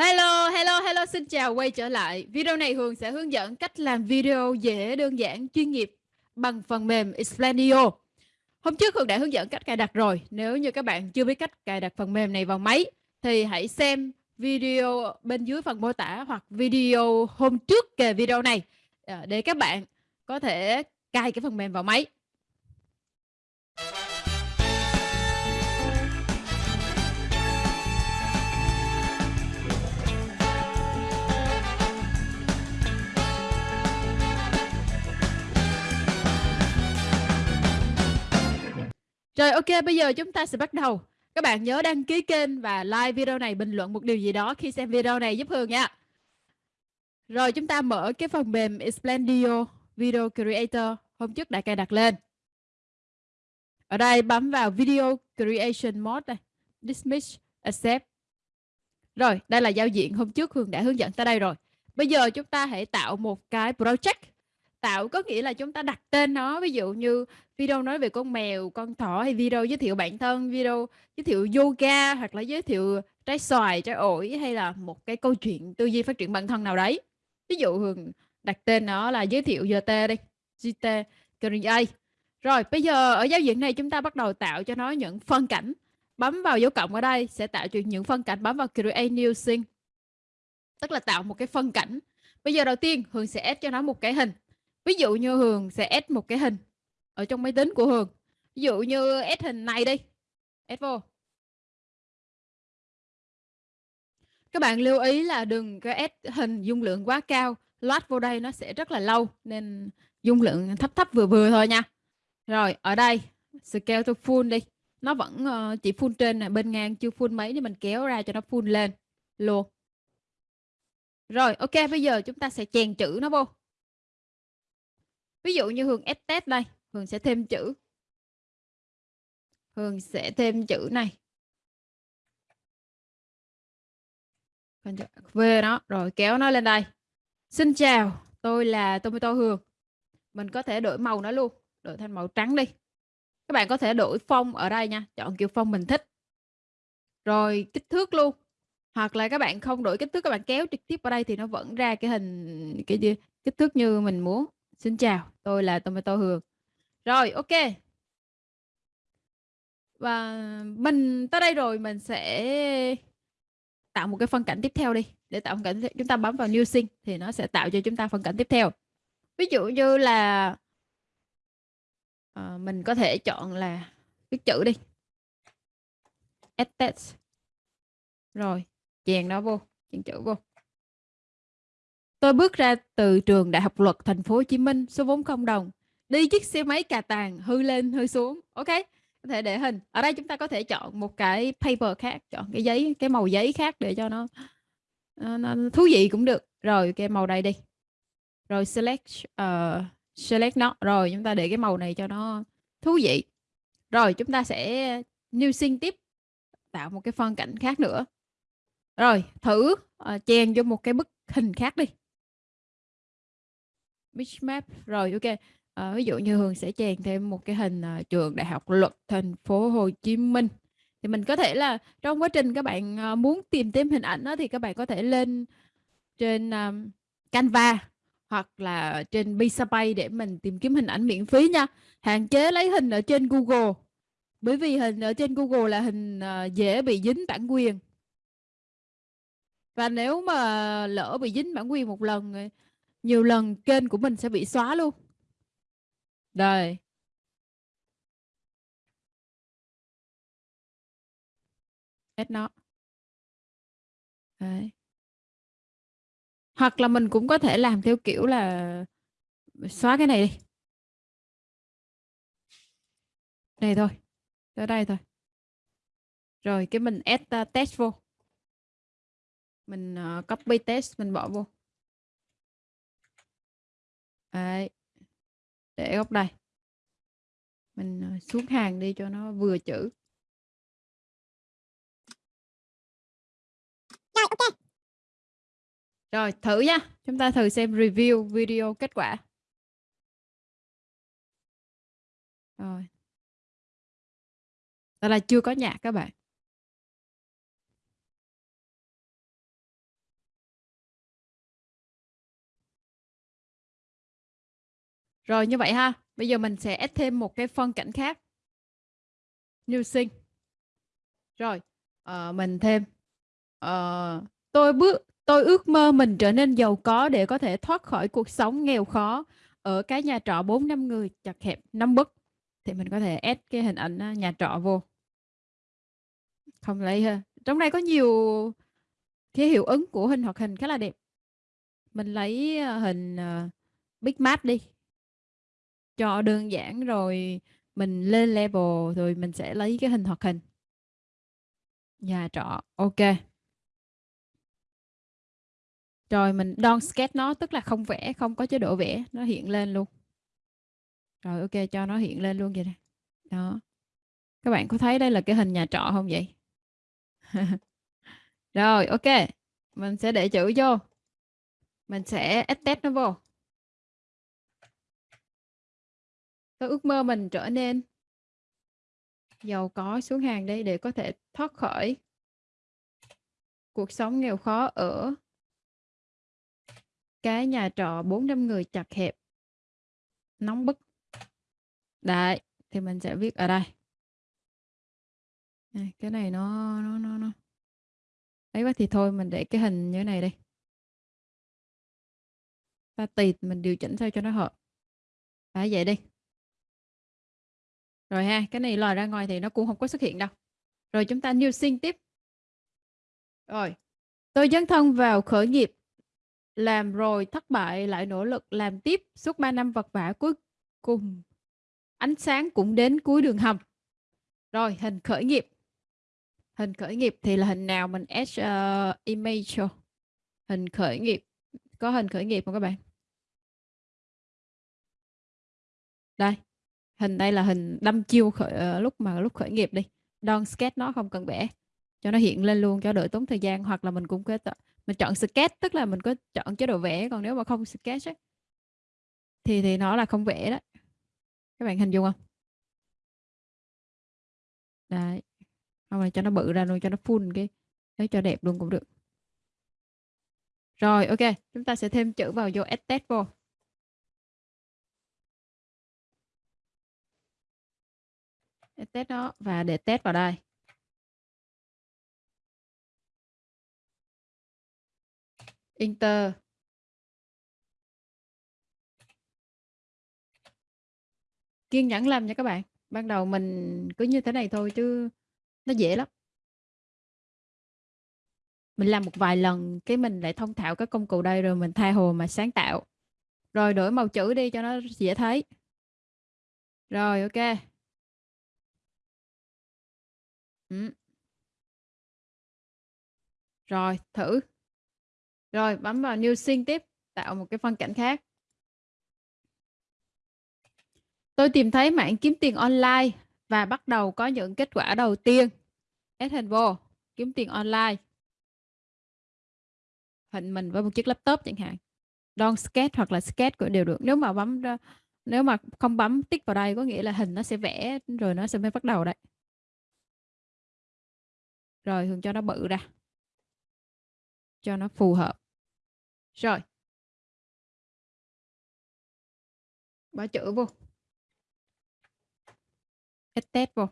Hello, hello, hello, xin chào quay trở lại. Video này Hường sẽ hướng dẫn cách làm video dễ, đơn giản, chuyên nghiệp bằng phần mềm Explainio. Hôm trước Hường đã hướng dẫn cách cài đặt rồi. Nếu như các bạn chưa biết cách cài đặt phần mềm này vào máy thì hãy xem video bên dưới phần mô tả hoặc video hôm trước kề video này à, để các bạn có thể cài cái phần mềm vào máy. Rồi ok, bây giờ chúng ta sẽ bắt đầu. Các bạn nhớ đăng ký kênh và like video này, bình luận một điều gì đó khi xem video này giúp Hương nha. Rồi chúng ta mở cái phần mềm Explendio Video Creator hôm trước đã cài đặt lên. Ở đây bấm vào Video Creation Mode này, Dismiss, Accept. Rồi, đây là giao diện hôm trước Hương đã hướng dẫn tới đây rồi. Bây giờ chúng ta hãy tạo một cái project tạo có nghĩa là chúng ta đặt tên nó, ví dụ như video nói về con mèo, con thỏ hay video giới thiệu bản thân, video giới thiệu yoga hoặc là giới thiệu trái xoài, trái ổi hay là một cái câu chuyện tư duy phát triển bản thân nào đấy. Ví dụ hường đặt tên nó là giới thiệu GT đi GT Career rồi, bây giờ ở giao diện này chúng ta bắt đầu tạo cho nó những phân cảnh, bấm vào dấu cộng ở đây sẽ tạo cho những phân cảnh, bấm vào Create New Scene. Tức là tạo một cái phân cảnh. Bây giờ đầu tiên Hường sẽ ép cho nó một cái hình ví dụ như Hường sẽ add một cái hình ở trong máy tính của Hường. Ví dụ như add hình này đi. Add vô. Các bạn lưu ý là đừng có add hình dung lượng quá cao. Load vô đây nó sẽ rất là lâu nên dung lượng thấp thấp vừa vừa thôi nha. Rồi ở đây scale to full đi. Nó vẫn uh, chỉ full trên này bên ngang chưa full mấy thì mình kéo ra cho nó full lên. Luôn. Rồi ok bây giờ chúng ta sẽ chèn chữ nó vô ví dụ như Hường ép test đây, Hường sẽ thêm chữ. Hường sẽ thêm chữ này. Về nó, rồi kéo nó lên đây. Xin chào, tôi là Tomato Hường. Mình có thể đổi màu nó luôn, đổi thành màu trắng đi. Các bạn có thể đổi phông ở đây nha, chọn kiểu phông mình thích. Rồi kích thước luôn. Hoặc là các bạn không đổi kích thước, các bạn kéo trực tiếp vào đây thì nó vẫn ra cái hình, cái gì, kích thước như mình muốn. Xin chào, tôi là Tomato Hường. Rồi, ok. Và mình tới đây rồi mình sẽ tạo một cái phân cảnh tiếp theo đi. Để tạo phân cảnh chúng ta bấm vào New Scene thì nó sẽ tạo cho chúng ta phân cảnh tiếp theo. Ví dụ như là uh, mình có thể chọn là viết chữ đi. Add text. Rồi, chèn nó vô, chèn chữ vô. Tôi bước ra từ trường Đại học Luật Thành phố Hồ Chí Minh, số vốn không đồng. Đi chiếc xe máy cà tàng, hư lên, hư xuống. Ok, có thể để hình. Ở đây chúng ta có thể chọn một cái paper khác, chọn cái giấy, cái màu giấy khác để cho nó, nó, nó thú vị cũng được. Rồi cái màu đây đi. Rồi select uh, select nó. Rồi chúng ta để cái màu này cho nó thú vị. Rồi chúng ta sẽ new scene tiếp tạo một cái phân cảnh khác nữa. Rồi thử uh, chèn vô một cái bức hình khác đi. Bitmap rồi ok. À, ví dụ như Hường sẽ chèn thêm một cái hình uh, trường Đại học Luật Thành phố Hồ Chí Minh. Thì mình có thể là trong quá trình các bạn uh, muốn tìm thêm hình ảnh đó thì các bạn có thể lên trên um, Canva hoặc là trên Pixabay để mình tìm kiếm hình ảnh miễn phí nha. Hạn chế lấy hình ở trên Google bởi vì hình ở trên Google là hình uh, dễ bị dính bản quyền. Và nếu mà lỡ bị dính bản quyền một lần nhiều lần kênh của mình sẽ bị xóa luôn. Đây. Hết nó. Đấy. hoặc là mình cũng có thể làm theo kiểu là xóa cái này đi. Đây thôi. Tới đây thôi. Rồi cái mình add uh, test vô. Mình uh, copy test mình bỏ vô. Đấy. Để góc đây. Mình ờ, xuống hàng đi cho nó vừa chữ. Rồi, ok. Rồi, thử nha. Chúng ta thử xem review video kết quả. Rồi. Đó là chưa có nhạc các bạn. Rồi như vậy ha. Bây giờ mình sẽ add thêm một cái phân cảnh khác. New sinh. Rồi, uh, mình thêm uh, tôi bước tôi ước mơ mình trở nên giàu có để có thể thoát khỏi cuộc sống nghèo khó ở cái nhà trọ 4 năm người chặt hẹp năm bức thì mình có thể add cái hình ảnh ờ, nhà trọ vô không lấy ha trong này có nhiều cái hiệu ứng của hình hoạt hình khá là đẹp mình lấy hình uh, Big Map đi cho đơn giản rồi mình lên level rồi mình sẽ lấy cái hình hoạt hình. Nhà trọ, ok. Rồi mình don't sketch nó, tức là không vẽ, không có chế độ vẽ, nó hiện lên luôn. Rồi, ok, cho nó hiện lên luôn vậy nè. Đó. Các bạn có thấy đây là cái hình nhà trọ không vậy? Rồi, ok. Mình sẽ để chữ vô. Mình sẽ test nó vô. Tôi ước mơ mình trở nên giàu có xuống hàng đây để có thể thoát khỏi cuộc sống nghèo khó ở cái nhà trọ 400 người chặt hẹp, nóng bức. Đấy, thì mình sẽ viết ở đây. Cái này nó nó nó nó. Ấy quá thì thôi, mình để cái hình như thế này đây ta tịt, mình điều chỉnh sao cho nó hợp. Đấy, vậy đi rồi ha cái này lòi ra ngoài thì nó cũng không có xuất hiện đâu. Rồi chúng ta new sinh tiếp. Rồi tôi dấn thân vào khởi nghiệp. Làm rồi thất bại lại nỗ lực làm tiếp. Suốt 3 năm vật vả cuối cùng ánh sáng cũng đến cuối đường hầm. Rồi hình khởi nghiệp. Hình khởi nghiệp thì là hình nào mình add uh, image cho? Hình khởi nghiệp. Có hình khởi nghiệp không các bạn? Đây hình đây là hình đâm chiêu khởi, ờ, lúc mà lúc khởi nghiệp đi. Don sketch nó không cần vẽ cho nó hiện lên luôn cho đỡ tốn thời gian hoặc là mình cũng có mình chọn sketch tức là mình có chọn chế độ vẽ còn nếu mà không sketch ấy, thì thì nó là không vẽ đó. Các bạn hình dung không? Đấy. Không là cho nó bự ra luôn cho nó full cái đấy cho đẹp luôn cũng được. Rồi ok chúng ta sẽ thêm chữ vào vô add vô. Để test nó. Và để test vào đây. Inter kiên nhẫn làm nha các bạn. Ban đầu mình cứ như thế này thôi chứ nó dễ lắm. Mình làm một vài lần cái mình lại thông thạo các công cụ đây rồi mình tha hồ mà sáng tạo. Rồi đổi màu chữ đi cho nó dễ thấy. Rồi, ok ừ. rồi, thử. Rồi, bấm vào new scene tiếp, tạo một cái phân cảnh khác. Tôi tìm thấy mạng kiếm tiền online và bắt đầu có những kết quả đầu tiên. Add hình vô, kiếm tiền online. Hình mình với một chiếc laptop chẳng hạn. Don sketch hoặc là sketch cũng đều được. Nếu mà bấm nếu mà không bấm tích vào đây có nghĩa là hình nó sẽ vẽ rồi nó sẽ mới bắt đầu đấy rồi thường cho nó bự ra cho nó phù hợp rồi bỏ chữ vô ít tép vô.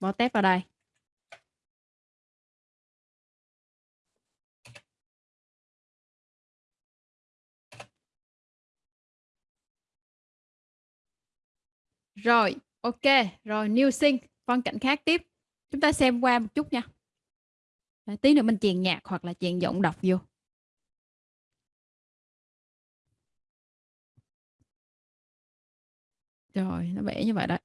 Bỏ tép vào đây. Rồi, ok. Rồi, new sync. Phân cảnh khác tiếp. Chúng ta xem qua một chút nha. Đấy, tí nữa mình chèn nhạc hoặc là chèn giọng đọc vô. Rồi, nó vẽ như vậy đấy.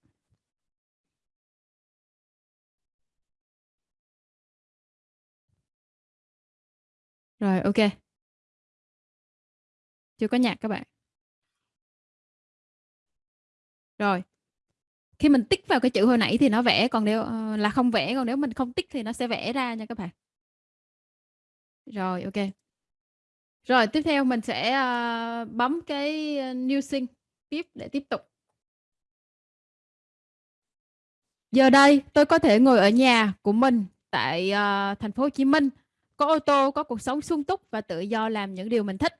Rồi, ok. Chưa có nhạc các bạn. Rồi. Khi mình tích vào cái chữ hồi nãy thì nó vẽ, còn nếu uh, là không vẽ, còn nếu mình không tích thì nó sẽ vẽ ra nha các bạn. Rồi, ok. Rồi, tiếp theo mình sẽ uh, bấm cái ờ, New Sync tiếp để tiếp tục. Giờ đây, tôi có thể ngồi ở nhà của mình tại uh, thành phố Hồ Chí Minh có ô tô có cuộc sống sung túc và tự do làm những điều mình thích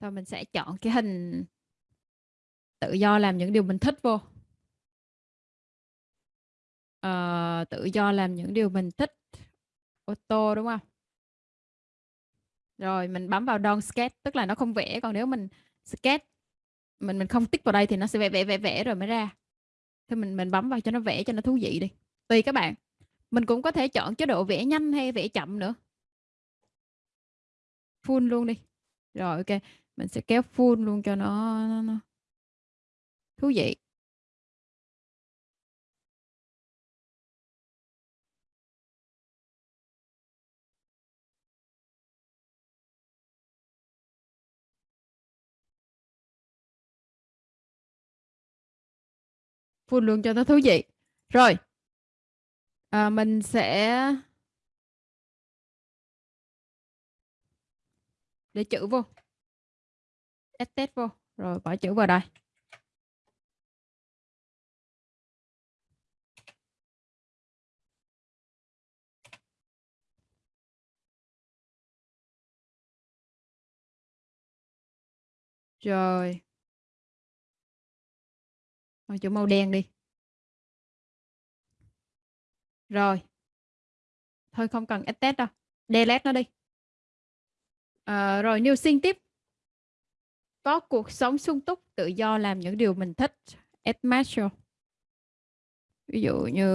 rồi mình sẽ chọn cái hình tự do làm những điều mình thích vô uh, tự do làm những điều mình thích. Ô tô đúng không? Rồi mình bấm vào don sketch tức là nó không vẽ còn nếu mình sketch mình mình không tích vào đây thì nó sẽ vẽ vẽ vẽ vẽ rồi mới ra. Thì mình mình bấm vào cho nó vẽ cho nó thú vị đi. Tùy các bạn. Mình cũng có thể chọn chế độ vẽ nhanh hay vẽ chậm nữa. Full luôn đi. Rồi ok. Mình sẽ kéo full luôn cho nó, nó, nó thú vị. Vui luôn cho nó thú vị. Rồi à, mình sẽ để chữ vô. Test test vô. Rồi bỏ chữ vào đây. Rồi. Thôi chỗ màu đen đi. Rồi. Thôi không cần test đâu. Delete nó đi. À, rồi new sinh tiếp. Có cuộc sống sung túc tự do làm những điều mình thích. Add marshall. Ví dụ như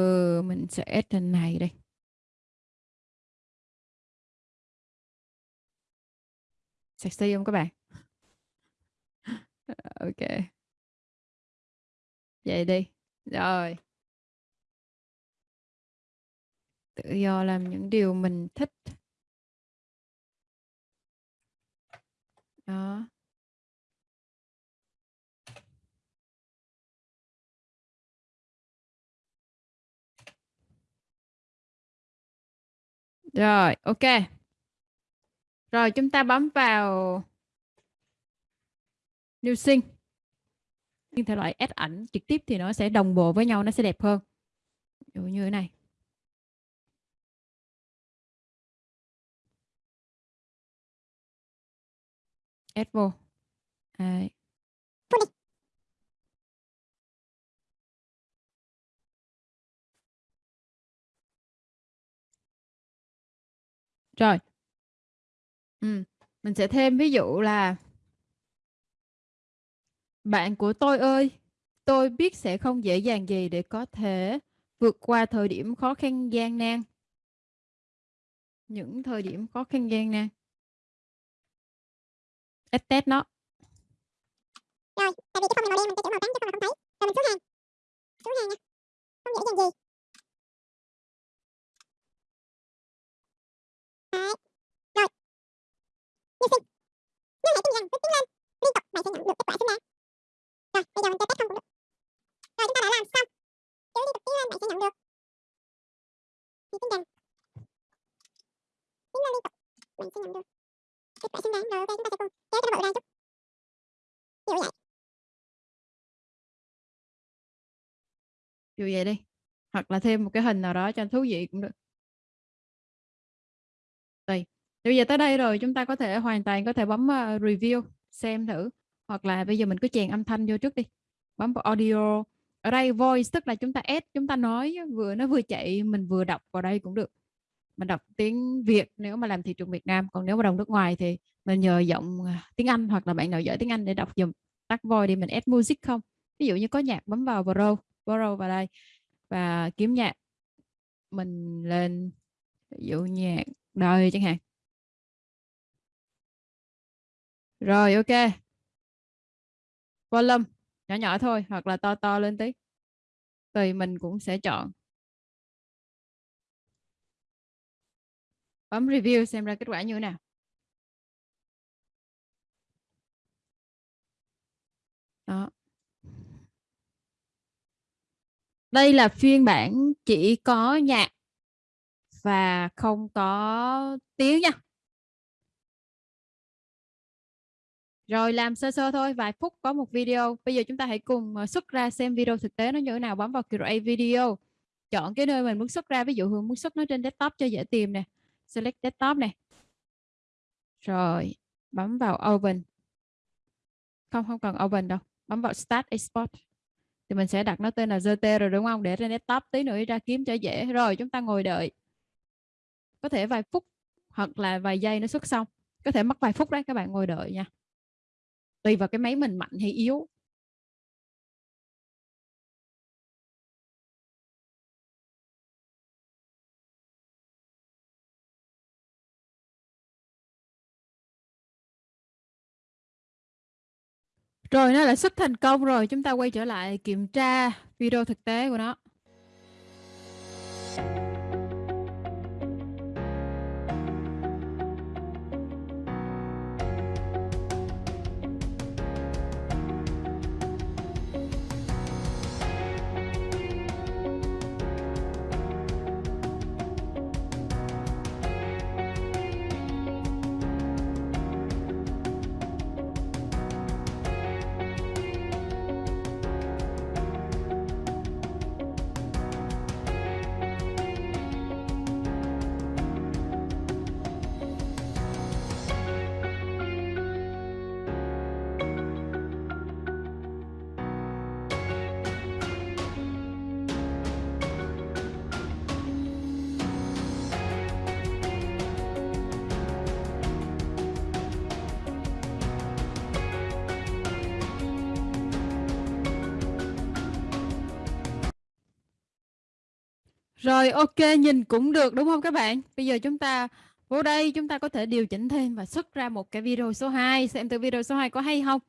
mình sẽ add trên này đây sexy không các bạn? Ok vậy đi. Rồi. Tự do làm những điều mình thích. Đó. Rồi, ok. Rồi chúng ta bấm vào New sinh nhưng thể loại ép ảnh trực tiếp thì nó sẽ đồng bộ với nhau, nó sẽ đẹp hơn. Dụ như thế này. ép vô. Đấy. Rồi. Ừ. Mình sẽ thêm ví dụ là bạn của tôi ơi, tôi biết sẽ không dễ dàng gì để có thể vượt qua thời điểm khó khăn gian nan. Những thời điểm khó khăn gian nan. ad test nó. Rồi, tại vì cái phông màu đen mình sẽ chữ màu trắng chứ không là không thấy. Rồi mình xuống hàng. Xuống hàng nha. Không dễ dàng gì. Đấy. Rồi. Như xin, Nhưng hãy tin rằng cứ tiến lên. Liên tục bạn sẽ nhận được kết quả xứng đáng. Rồi, bây giờ mình test không cũng được. Rồi chúng ta đã làm xong. Cứ đi tiếp tiến lên bạn sẽ nhận được. Thì tính rằng. Tiến lên liên tục. Bạn sẽ nhận được. Kết quả xứng đáng. Rồi ok chúng ta sẽ cùng kéo cho nó bự ra chút. kiểu vậy. kiểu vậy đi. Hoặc là thêm một cái hình nào đó cho thú vị cũng được. Tùy. Bây giờ tới đây rồi chúng ta có thể hoàn toàn có thể bấm uh, review xem thử hoặc là bây giờ mình cứ chèn âm thanh vô trước đi. Bấm vào audio. Ở đây voice tức là chúng ta add, chúng ta nói, vừa nó vừa chạy, mình vừa đọc vào đây cũng được. Mình đọc tiếng Việt nếu mà làm thị trường Việt Nam, còn nếu mà đồng nước ngoài thì mình nhờ giọng à, tiếng Anh hoặc là bạn nào giỏi tiếng Anh để đọc dùm tắt voice đi, mình add music không? Ví dụ như có nhạc, bấm vào borrow borrow vào đây và kiếm nhạc. Mình lên, ví dụ nhạc đời chẳng hạn. Rồi, ok volume nhỏ nhỏ thôi, hoặc là to to lên tí. Tùy mình cũng sẽ chọn. Bấm review xem ra kết quả như thế nào. Đó. Đây là phiên bản chỉ có nhạc và không có tiếng nha. Rồi làm sơ sơ thôi, vài phút có một video. Bây giờ chúng ta hãy cùng ờ, xuất ra xem video thực tế nó như thế nào. Bấm vào create video. Chọn cái nơi mình muốn xuất ra. Ví dụ Hương muốn xuất nó trên desktop cho dễ tìm nè. Select desktop này Rồi, bấm vào open. Không, không cần open đâu. bấm vào Start Export thì mình sẽ đặt nó tên là zt rồi đúng không để trên desktop tí nữa ra kiếm cho dễ rồi chúng ta ngồi đợi có thể vài phút hoặc là vài giây nó xuất xong có thể mất vài phút đấy các bạn ngồi đợi nha tùy vào cái máy mình mạnh hay yếu Rồi nó đã xuất thành công rồi, chúng ta quay trở lại kiểm tra video thực tế của nó. Rồi, ok, nhìn cũng được, đúng không các bạn? Bây giờ chúng ta vô đây, chúng ta có thể điều chỉnh thêm và xuất ra một cái video số 2 xem từ video số 2 có hay không.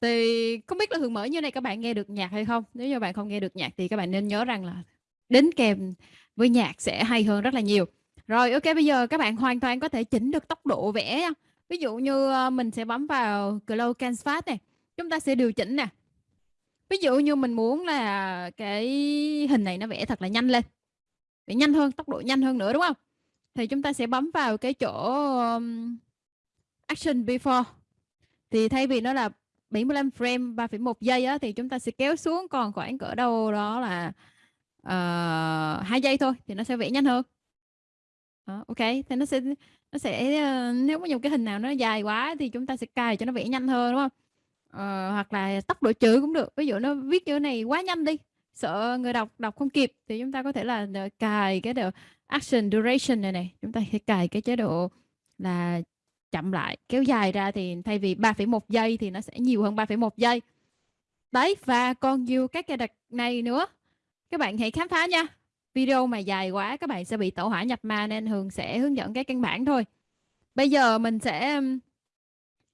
Thì không biết là Hường mở như này, các bạn nghe được nhạc hay không? Nếu như bạn không nghe được nhạc thì các bạn nên nhớ rằng là đến kèm với nhạc sẽ hay hơn rất là nhiều. Rồi, ok, bây giờ các bạn hoàn toàn có thể chỉnh được tốc độ vẽ. Ví dụ như ờ, mình sẽ bấm vào Close Canvas này. Chúng ta sẽ điều chỉnh nè ví dụ như mình muốn là cái hình này nó vẽ thật là nhanh lên vẽ nhanh hơn tốc độ nhanh hơn nữa đúng không? Thì chúng ta sẽ bấm vào cái chỗ um, action before. Thì thay vì nó là 75 frame 3,1 giây á, thì chúng ta sẽ kéo xuống còn khoảng cỡ đâu đó là ờ, uh, 2 giây thôi thì nó sẽ vẽ nhanh hơn. Đó, ok thì nó sẽ nó sẽ uh, nếu có nhiều cái hình nào nó dài quá thì chúng ta sẽ cài cho nó vẽ nhanh hơn đúng không? Ờ, hoặc là tốc độ chữ cũng được. Ví dụ nó viết chữ này quá nhanh đi sợ người đọc đọc không kịp. Thì chúng ta có thể là ờ, cài cái độ action duration này này. Chúng ta sẽ cài cái chế độ là chậm lại kéo dài ra thì thay vì 3,1 giây thì nó sẽ nhiều hơn 3,1 giây. Đấy và còn nhiều các cái đặt này nữa. Các bạn hãy khám phá nha. Video mà dài quá các bạn sẽ bị tẩu hỏa nhập ma nên Hường sẽ hướng dẫn cái căn bản thôi. Bây giờ mình sẽ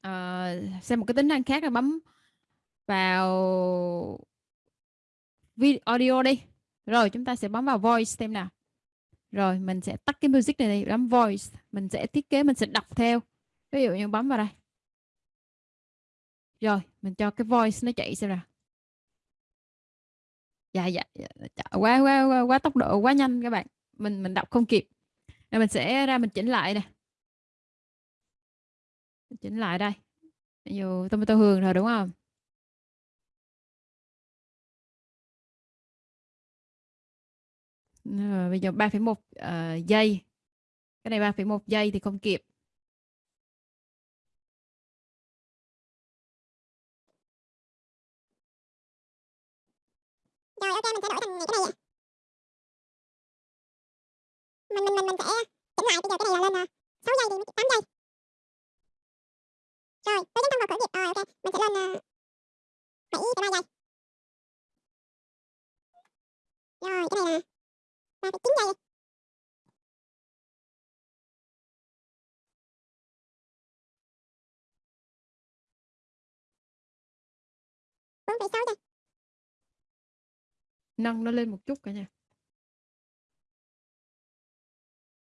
uh, xem một cái tính năng khác là bấm vào video audio đi. Rồi chúng ta sẽ bấm vào voice xem nào. Rồi mình sẽ tắt cái music này đi bấm voice. Mình sẽ thiết kế mình sẽ đọc theo. Ví dụ như bấm vào đây. Rồi mình cho cái voice nó chạy xem nào. Dạ dạ, dạ, dạ quá, quá quá quá tốc độ quá nhanh các bạn. Mình mình đọc không kịp. Rồi mình sẽ ra mình chỉnh lại nè chỉnh lại đây. Dù tomato hương rồi đúng không? Rồi, bây giờ 3,1 uh, ờ, giây. Cái này 3,1 giây thì không kịp. Rồi ok mình sẽ đổi thành cái này Mình mình mình mình sẽ chỉnh lại. Bây giờ cái này là lên 6 giây thì 8 giây rồi, tôi nhấn vào khởi nghiệp. Rồi, ok. Mình sẽ lên uh, 7 giây. Rồi, cái này là 3,9 giây. bốn phẩy sáu giây nâng nó lên một chút cả nhà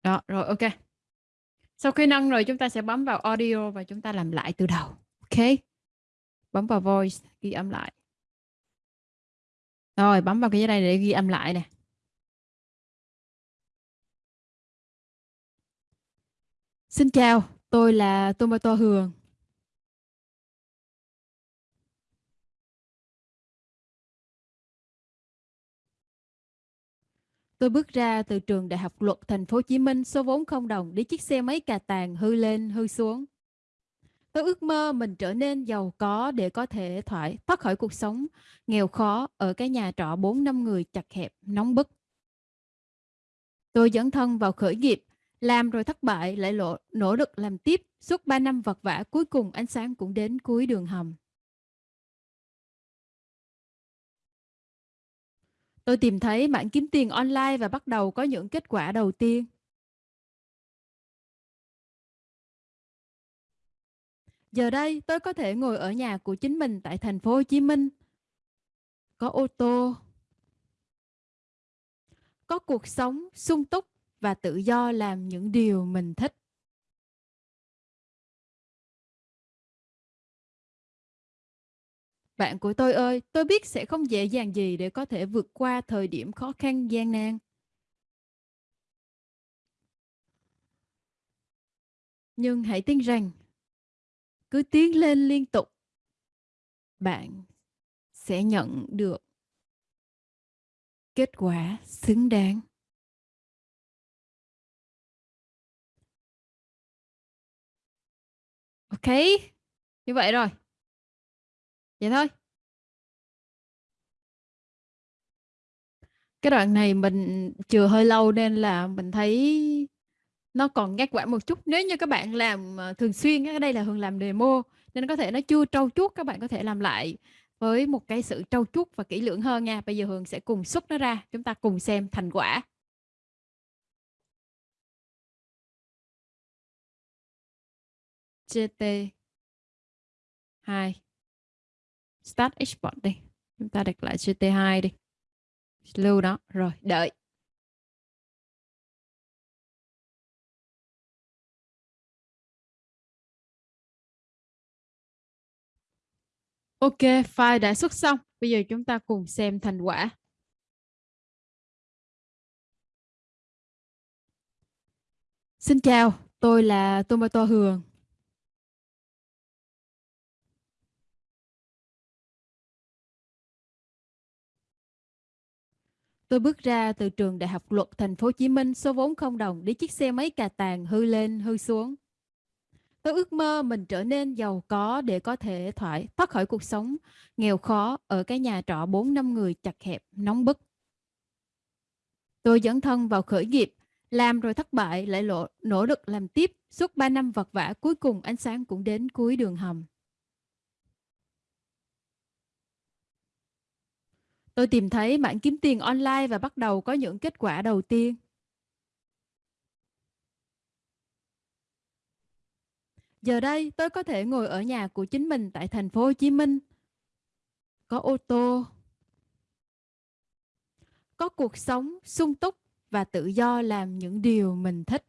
đó rồi ok sau khi nâng rồi chúng ta sẽ bấm vào audio và chúng ta làm lại từ đầu. Ok. Bấm vào voice, ghi âm lại. Rồi, bấm vào cái này để ghi âm lại nè. Xin chào, tôi là Tomato Hường. Tôi bước ra từ trường Đại học Luật Thành phố Hồ Chí Minh số vốn không đồng để chiếc xe máy cà tàng hư lên hư xuống. Tôi ước mơ mình trở nên giàu có để có thể thoát thoát khỏi cuộc sống nghèo khó ở cái nhà trọ 4 năm người chặt hẹp, nóng bức. Tôi dẫn thân vào khởi nghiệp, làm rồi thất bại lại lộ, nỗ lực làm tiếp suốt 3 năm vật vả cuối cùng ánh sáng cũng đến cuối đường hầm. Tôi tìm thấy mạng kiếm tiền online và bắt đầu có những kết quả đầu tiên. Giờ đây tôi có thể ngồi ở nhà của chính mình tại thành phố Hồ Chí Minh. Có ô tô. Có cuộc sống sung túc và tự do làm những điều mình thích. Bạn của tôi ơi, tôi biết sẽ không dễ dàng gì để có thể vượt qua thời điểm khó khăn gian nan. Nhưng hãy tin rằng cứ tiến lên liên tục bạn sẽ nhận được kết quả xứng đáng ok, như vậy rồi. Vậy thôi. Cái đoạn này mình chừa hơi lâu nên là mình thấy nó còn ngắt quãng một chút. Nếu như các bạn làm ờ, thường xuyên cái đây là Hường làm demo, nên có thể nó chưa trau chuốt, các bạn có thể làm lại với một cái sự trau chuốt và kỹ lưỡng hơn nha. Bây giờ Hường sẽ cùng xuất nó ra, chúng ta cùng xem thành quả. GT 2 Start Export đi chúng ta đặt lại GT2 đi lưu đó rồi đợi Ok, file đã xuất xong. Bây giờ chúng ta cùng xem thành quả. Xin chào, tôi là Tomato Hường. Tôi bước ra từ trường Đại học Luật Thành phố Hồ Chí Minh số vốn không đồng để chiếc xe máy cà tàng hư lên hư xuống. Tôi ước mơ mình trở nên giàu có để có thể thoát thoát khỏi cuộc sống nghèo khó ở cái nhà trọ 4 năm người chặt hẹp, nóng bức. Tôi dẫn thân vào khởi nghiệp, làm rồi thất bại lại lộ, nỗ lực làm tiếp suốt 3 năm vật vả cuối cùng ánh sáng cũng đến cuối đường hầm. Tôi tìm thấy mạng kiếm tiền online và bắt đầu có những kết quả đầu tiên. Giờ đây, tôi có thể ngồi ở nhà của chính mình tại thành phố Hồ Chí Minh. Có ô tô. Có cuộc sống sung túc và tự do làm những điều mình thích.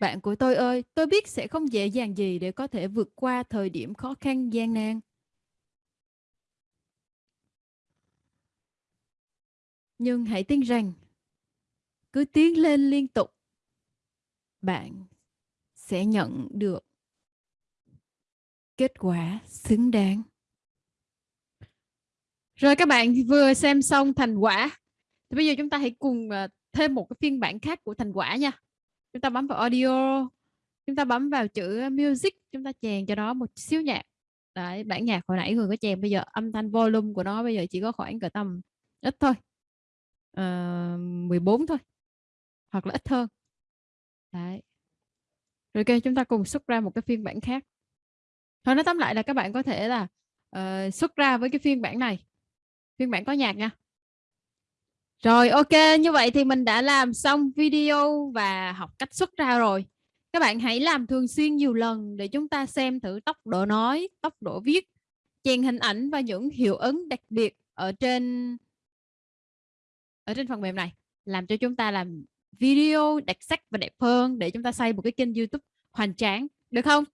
Bạn của tôi ơi, tôi biết sẽ không dễ dàng gì để có thể vượt qua thời điểm khó khăn gian nan. Nhưng hãy tin rằng cứ tiến lên liên tục bạn sẽ nhận được kết quả xứng đáng. Rồi các bạn vừa xem xong thành quả. Thì bây giờ chúng ta hãy cùng ờ, thêm một cái phiên bản khác của thành quả nha chúng ta bấm vào audio chúng ta bấm vào chữ music chúng ta chèn cho nó một xíu nhạc. Đấy, bản nhạc hồi nãy người có chèn bây giờ âm thanh volume của nó bây giờ chỉ có khoảng cỡ tầm ít thôi. Ờ, à, 14 thôi hoặc là ít hơn. Đấy. Rồi ok chúng ta cùng xuất ra một cái phiên bản khác. Thôi nói tóm lại là các bạn có thể là uh, xuất ra với cái phiên bản này. Phiên bản có nhạc nha rồi, ok, như vậy thì mình đã làm xong video và học cách xuất ra rồi các bạn hãy làm thường xuyên nhiều lần để chúng ta xem thử tốc độ nói, tốc độ viết, chèn hình ảnh và những hiệu ứng đặc biệt ở trên ở trên phần mềm này, làm cho chúng ta làm video đặc sắc và đẹp hơn để chúng ta xây một cái kênh YouTube hoành tráng, được không?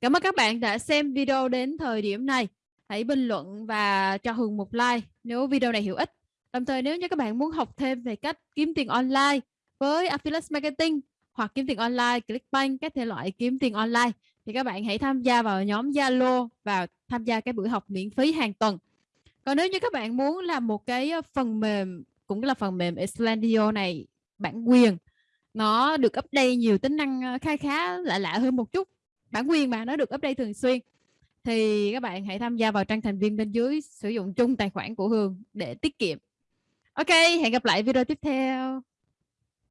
Cảm ơn các bạn đã xem video đến thời điểm này. Hãy bình luận và cho Hường một like nếu video này hữu ích. Đồng thời nếu như các bạn muốn học thêm về cách kiếm tiền online với Affiliate Marketing hoặc kiếm tiền online, Clickbank, các thể loại kiếm tiền online thì các bạn hãy tham gia vào nhóm Zalo và tham gia cái buổi học miễn phí hàng tuần. Còn nếu như các bạn muốn làm một cái ờ, phần mềm cũng là phần mềm Islandio này bản quyền nó được update nhiều tính năng ờ, khá khá lạ lạ hơn một chút. Bản quyền mà nó được update thường xuyên. Thì các bạn hãy tham gia vào trang thành viên bên dưới sử dụng chung tài khoản của Hường để tiết kiệm ok hẹn gặp lại video tiếp theo.